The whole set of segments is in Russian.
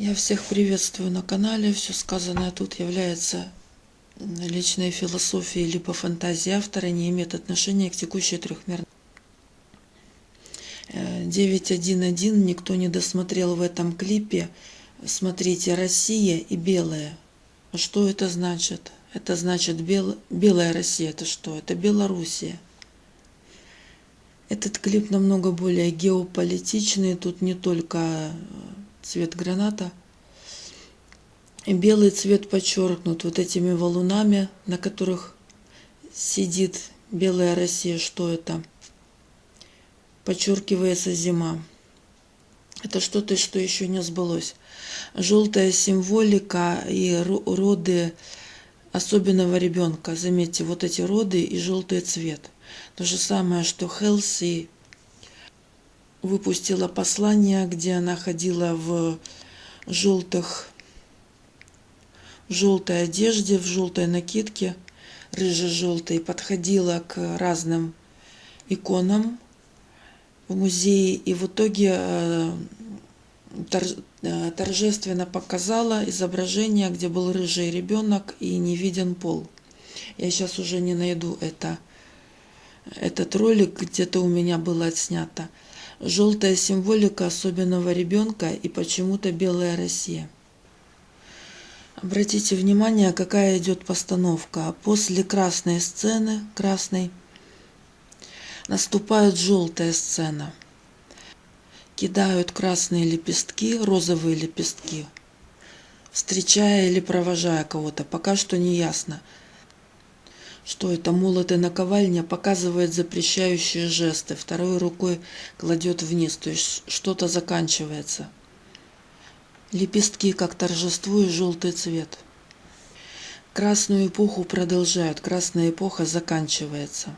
Я всех приветствую на канале. Все сказанное тут является личной философией либо фантазией автора, не имеет отношения к текущей трехмерной. 9.1.1 никто не досмотрел в этом клипе. Смотрите, Россия и белая. Что это значит? Это значит бел... белая Россия. Это что? Это Белоруссия. Этот клип намного более геополитичный. Тут не только цвет граната. И белый цвет подчеркнут вот этими валунами, на которых сидит белая Россия. Что это? Подчеркивается зима. Это что-то, что еще не сбылось. Желтая символика и роды особенного ребенка. Заметьте, вот эти роды и желтый цвет. То же самое, что Хелси выпустила послание, где она ходила в желтых, в желтой одежде, в желтой накидке, рыже-желтой, подходила к разным иконам в музее и в итоге э, э, торжественно показала изображение, где был рыжий ребенок и не виден пол. Я сейчас уже не найду это. Этот ролик где-то у меня было отснято. Желтая символика особенного ребенка и почему-то белая Россия. Обратите внимание, какая идет постановка. После красной сцены, красной, наступает желтая сцена. Кидают красные лепестки, розовые лепестки, встречая или провожая кого-то. Пока что не ясно – что это молот и наковальня показывает запрещающие жесты, второй рукой кладет вниз, то есть что-то заканчивается. Лепестки, как торжество и желтый цвет. Красную эпоху продолжают, красная эпоха заканчивается.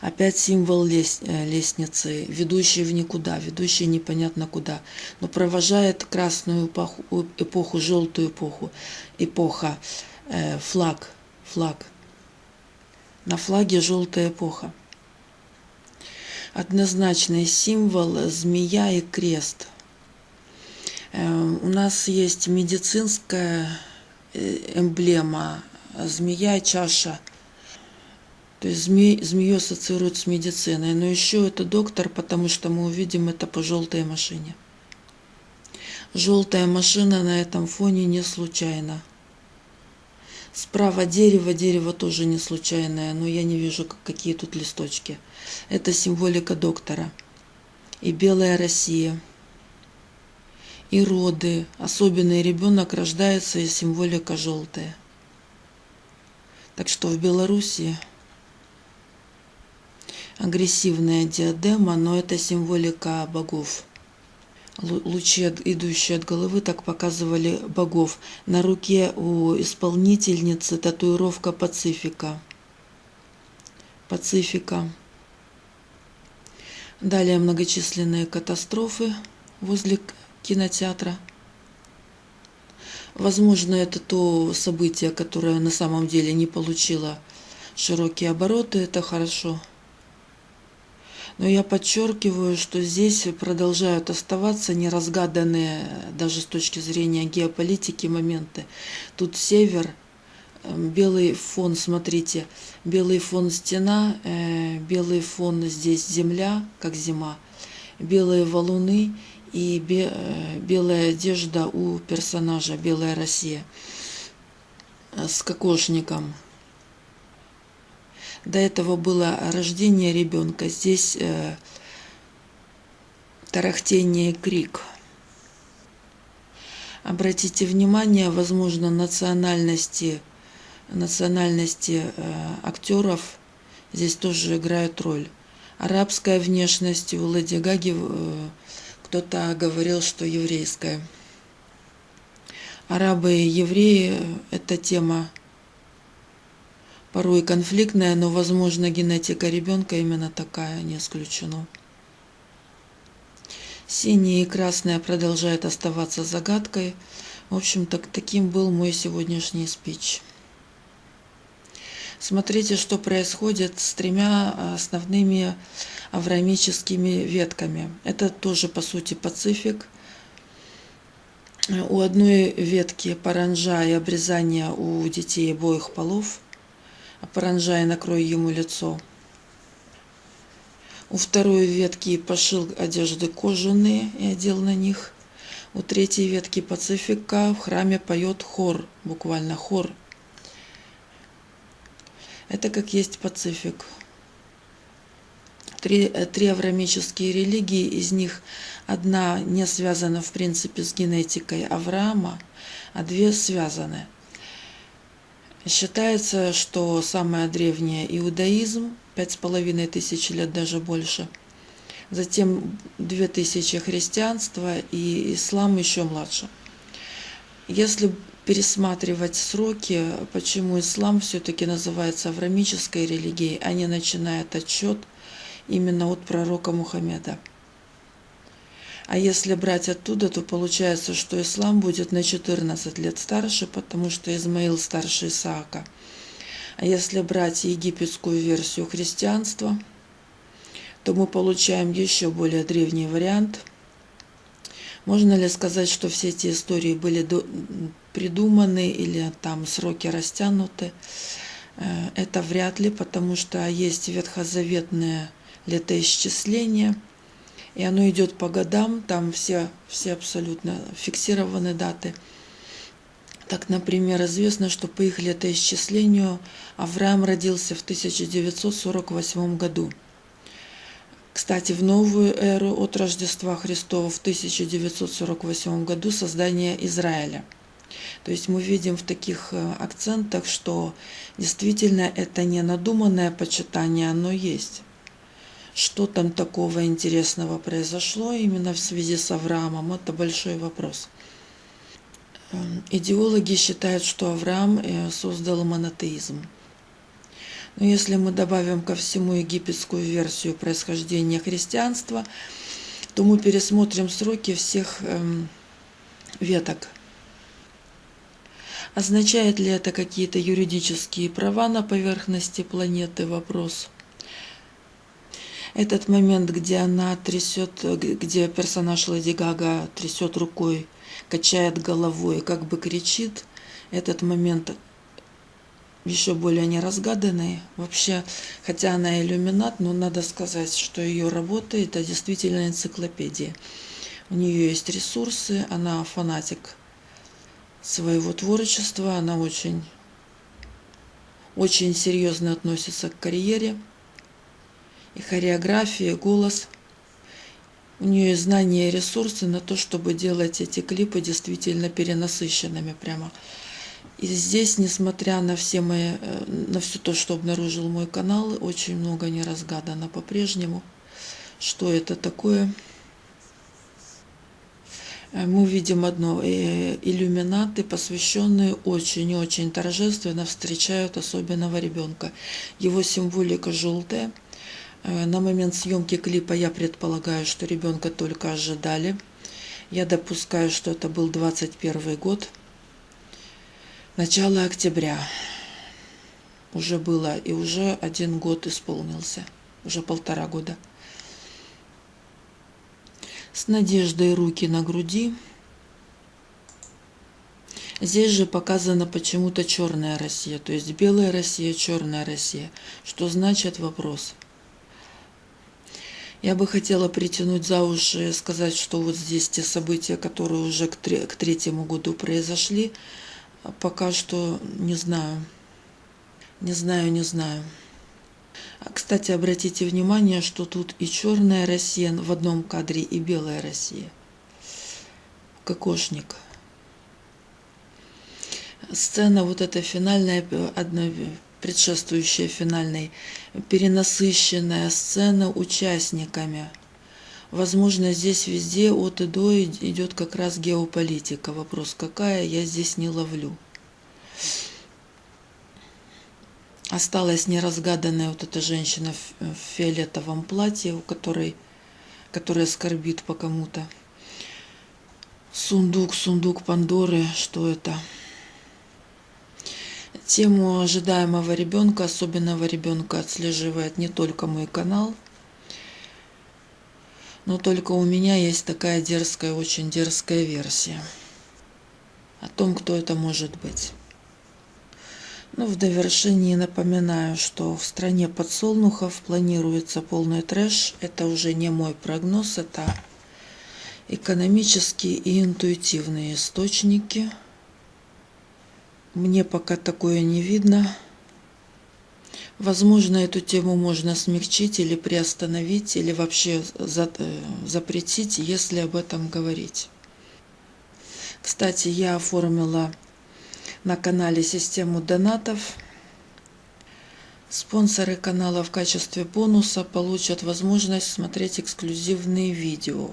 Опять символ э, лестницы, ведущий в никуда, ведущий непонятно куда, но провожает красную эпоху, эпоху желтую эпоху, эпоха, э, флаг, флаг. На флаге желтая эпоха. Однозначный символ змея и крест. Э, у нас есть медицинская э, эмблема змея и чаша. То есть змей, змею ассоциируют с медициной. Но еще это доктор, потому что мы увидим это по желтой машине. Желтая машина на этом фоне не случайно. Справа дерево, дерево тоже не случайное, но я не вижу, какие тут листочки. Это символика доктора. И белая Россия. И роды. Особенный ребенок рождается, и символика желтая. Так что в Белоруссии агрессивная диадема, но это символика богов лучи, идущие от головы, так показывали богов. На руке у исполнительницы татуировка Пацифика. Пацифика. Далее многочисленные катастрофы возле кинотеатра. Возможно, это то событие, которое на самом деле не получило широкие обороты. Это хорошо. Но я подчеркиваю, что здесь продолжают оставаться неразгаданные даже с точки зрения геополитики моменты. Тут север, эм, белый фон, смотрите, белый фон стена, э, белый фон здесь земля, как зима, белые валуны и э, белая одежда у персонажа, белая Россия э, с кокошником. До этого было рождение ребенка. Здесь э, тарахтение и крик. Обратите внимание, возможно, национальности, национальности э, актеров здесь тоже играют роль. Арабская внешность у Леди Гаги э, кто-то говорил, что еврейская. Арабы и евреи – это тема порой конфликтная, но, возможно, генетика ребенка именно такая, не исключено. Синее и красное продолжает оставаться загадкой. В общем-то, таким был мой сегодняшний спич. Смотрите, что происходит с тремя основными аврамическими ветками. Это тоже, по сути, Пацифик. У одной ветки паранжа и обрезание у детей обоих полов. А паранжа и накрой ему лицо. У второй ветки пошил одежды кожаные и одел на них. У третьей ветки Пацифика в храме поет хор, буквально хор. Это как есть Пацифик. Три, три аврамические религии, из них одна не связана в принципе с генетикой Авраама, а две связаны. Считается, что самая древняя иудаизм, пять с половиной тысяч лет, даже больше – затем 2000 христианства и ислам еще младше. Если пересматривать сроки, почему ислам все-таки называется аврамической религией, а не начинает отчет именно от пророка Мухаммеда. А если брать оттуда, то получается, что ислам будет на 14 лет старше, потому что Измаил старше Исаака. А если брать египетскую версию христианства – то мы получаем еще более древний вариант. Можно ли сказать, что все эти истории были придуманы или там сроки растянуты? Э, это вряд ли, потому что есть ветхозаветное летоисчисление, и оно идет по годам, там все, все абсолютно фиксированы даты. Так, например, известно, что по их летоисчислению Авраам родился в 1948 году – кстати, в новую эру от Рождества Христова в 1948 году создание Израиля. То есть мы видим в таких э, акцентах, что действительно это не надуманное почитание, оно есть. Что там такого интересного произошло именно в связи с Авраамом, это большой вопрос. Эм, идеологи считают, что Авраам э, создал монотеизм. Но если мы добавим ко всему египетскую версию происхождения христианства, то мы пересмотрим сроки всех эм, веток. Означает ли это какие-то юридические права на поверхности планеты? Вопрос. Этот момент, где она трясет, где персонаж Леди Гага трясет рукой, качает головой, как бы кричит, этот момент еще более неразгаданной. Вообще, хотя она иллюминат, но надо сказать, что ее работа – это действительно энциклопедия. У нее есть ресурсы, она фанатик своего творчества, она очень, очень серьезно относится к карьере, и хореография, и голос. У нее знания и ресурсы на то, чтобы делать эти клипы действительно перенасыщенными прямо. И здесь, несмотря на все мои, э, на все то, что обнаружил мой канал, очень много не разгадано по-прежнему. Что это такое? Э, мы видим одно. Э, иллюминаты, посвященные очень-очень торжественно встречают особенного ребенка. Его символика желтая. На момент съемки клипа я предполагаю, что ребенка только ожидали. Я допускаю, что это был 21 год. Начало октября уже было, и уже один год исполнился, уже полтора года. С надеждой руки на груди. Здесь же показана почему-то черная Россия, то есть белая Россия, черная Россия. Что значит вопрос? Я бы хотела притянуть за уши и сказать, что вот здесь те события, которые уже к, третьему году произошли, Пока что не знаю. Не знаю, не знаю. А, кстати, обратите внимание, что тут и черная Россия в одном кадре, и белая Россия. Кокошник. Сцена вот эта финальная, одна предшествующая финальной, перенасыщенная сцена участниками – Возможно, здесь везде от и до идет как раз геополитика. Вопрос, какая, я здесь не ловлю. Осталась неразгаданная вот эта женщина в фиолетовом платье, у которой, которая скорбит по кому-то. Сундук, сундук Пандоры, что это? Тему ожидаемого ребенка, особенного ребенка отслеживает не только мой канал – но только у меня есть такая дерзкая, очень дерзкая версия. о том, кто это может быть. Ну, в довершении напоминаю, что в стране подсолнухов планируется полный трэш. Это уже не мой прогноз, это экономические и интуитивные источники. Мне пока такое не видно. Возможно, эту тему можно смягчить или приостановить, или вообще э, запретить, если об этом говорить. Кстати, я оформила на канале систему донатов. Спонсоры канала в качестве бонуса получат возможность смотреть эксклюзивные видео.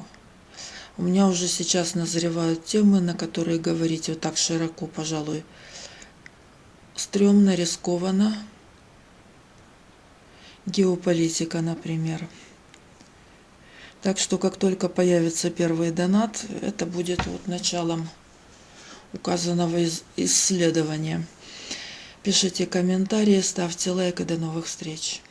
У меня уже сейчас назревают темы, на которые говорить вот так широко, пожалуй, стрёмно, рискованно. Геополитика, например. Так что, как только появится первый донат, это будет вот началом указанного исследования. Пишите комментарии, ставьте лайк и до новых встреч.